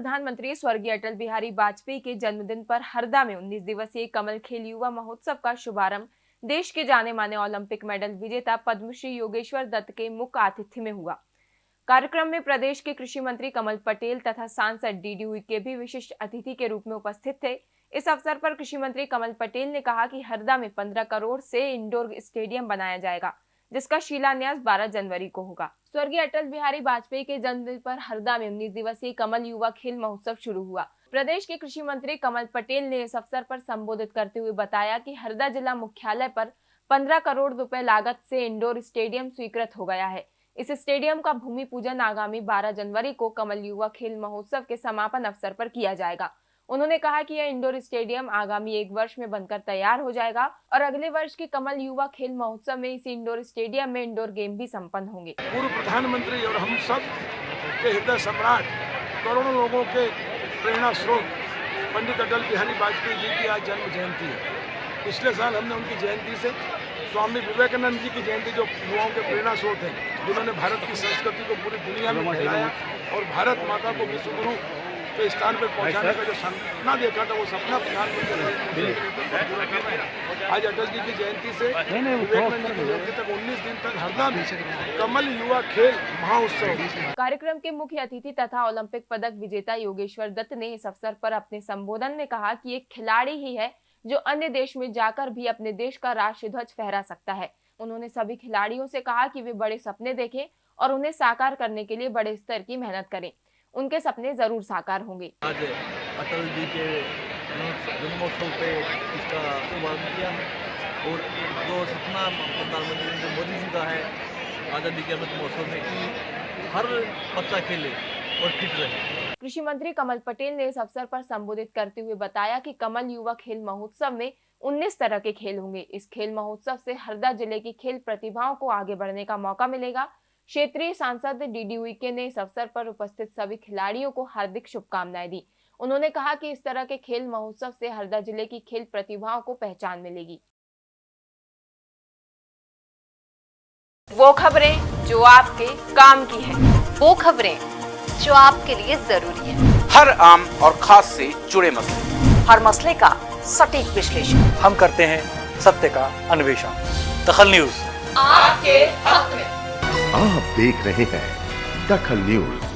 प्रधानमंत्री स्वर्गीय अटल बिहारी वाजपेयी के जन्मदिन पर हरदा में 19 दिवसीय कमल खेल युवा महोत्सव का शुभारंभ। देश के जाने माने ओलंपिक मेडल विजेता पद्मश्री योगेश्वर दत्त के मुख्य आतिथ्य में हुआ। कार्यक्रम में प्रदेश के कृषि मंत्री कमल पटेल तथा सांसद डी डी के भी विशिष्ट अतिथि के रूप में उपस्थित थे। इस अवसर पर कृषि मंत्री कमल पटेल ने कहा कि हरदा में 15 करोड़ से इंडोर स्टेडियम बनाया जाएगा। जिसका शिलान्यास 12 जनवरी को होगा। स्वर्गीय अटल बिहारी वाजपेयी के जन्मदिन पर हरदा में उन्नीस दिवसीय कमल युवा खेल महोत्सव शुरू हुआ। प्रदेश के कृषि मंत्री कमल पटेल ने इस अवसर पर संबोधित करते हुए बताया कि हरदा जिला मुख्यालय पर 15 करोड़ रुपए लागत से इंडोर स्टेडियम स्वीकृत हो गया है। इस स्टेडियम का भूमि पूजन आगामी 12 जनवरी को कमल युवा खेल महोत्सव के समापन अवसर पर किया जाएगा। उन्होंने कहा कि यह इंडोर स्टेडियम आगामी एक वर्ष में बनकर तैयार हो जाएगा और अगले वर्ष के कमल युवा खेल महोत्सव में इस इंडोर स्टेडियम में इंडोर गेम भी संपन्न होंगे। पूर्व प्रधानमंत्री और हम सब के हृदय सम्राट करोड़ों लोगों के प्रेरणा स्रोत पंडित अटल बिहारी वाजपेयी जी की आज जन्म जयंती है। पिछले साल हमने उनकी जयंती से स्वामी विवेकानंद जी की जयंती जो युवाओं के प्रेरणा स्रोत हैं, जिन्होंने भारत की संस्कृति को पूरी दुनिया में फैलाया और भारत माता को विश्व के स्थान पर पहुँचाने का जो सपना देखा था वो सपना प्रधानमंत्री आज अटल जी की जयंती से विवेकानंद जी की जयंती तक 19 दिन तक हरदा में कमल युवा खेल महाउत्सव कार्यक्रम के मुख्य अतिथि तथा ओलंपिक पदक विजेता योगेश्वर दत्त ने इस अवसर पर अपने संबोधन में कहा कि एक खिलाड़ी ही है जो अन्य देश में जाकर भी अपने देश का राष्ट्रीय ध्वज फहरा सकता है। उन्होंने सभी खिलाड़ियों से कहा कि वे बड़े सपने देखें और उन्हें साकार करने के लिए बड़े स्तर की मेहनत करें। उनके सपने ज़रूर साकार होंगे। आज अटल जी के जन्मोत्सव पे इसका शुभारंभ किया है और जो सपना प्रधानमंत्री नरेंद्र मोदी जी का है आज़ादी के अमृत महोत्सव में कि हर बच्चा खेले और फिट रहे। कृषि मंत्री कमल पटेल ने इस अवसर पर संबोधित करते हुए बताया कि कमल युवा खेल महोत्सव में 19 तरह के खेल होंगे। इस खेल महोत्सव से हरदा ज़िले की खेल प्रतिभाओं को आगे बढ़ने का मौका मिलेगा। क्षेत्रीय सांसद डीडी उइके ने इस अवसर पर उपस्थित सभी खिलाड़ियों को हार्दिक शुभकामनाएँ दी। उन्होंने कहा कि इस तरह के खेल महोत्सव से हरदा ज़िले की खेल प्रतिभाओं को पहचान मिलेगी। वो खबरें जो आपके काम की है। वो खबरें जो आपके लिए ज़रूरी है। हर आम और खास से जुड़े मसले। हर मसले का सटीक विश्लेषण। हम करते हैं सत्य का अन्वेषण। दखल न्यूज़। आपके हक आप देख रहे हैं दखल न्यूज़।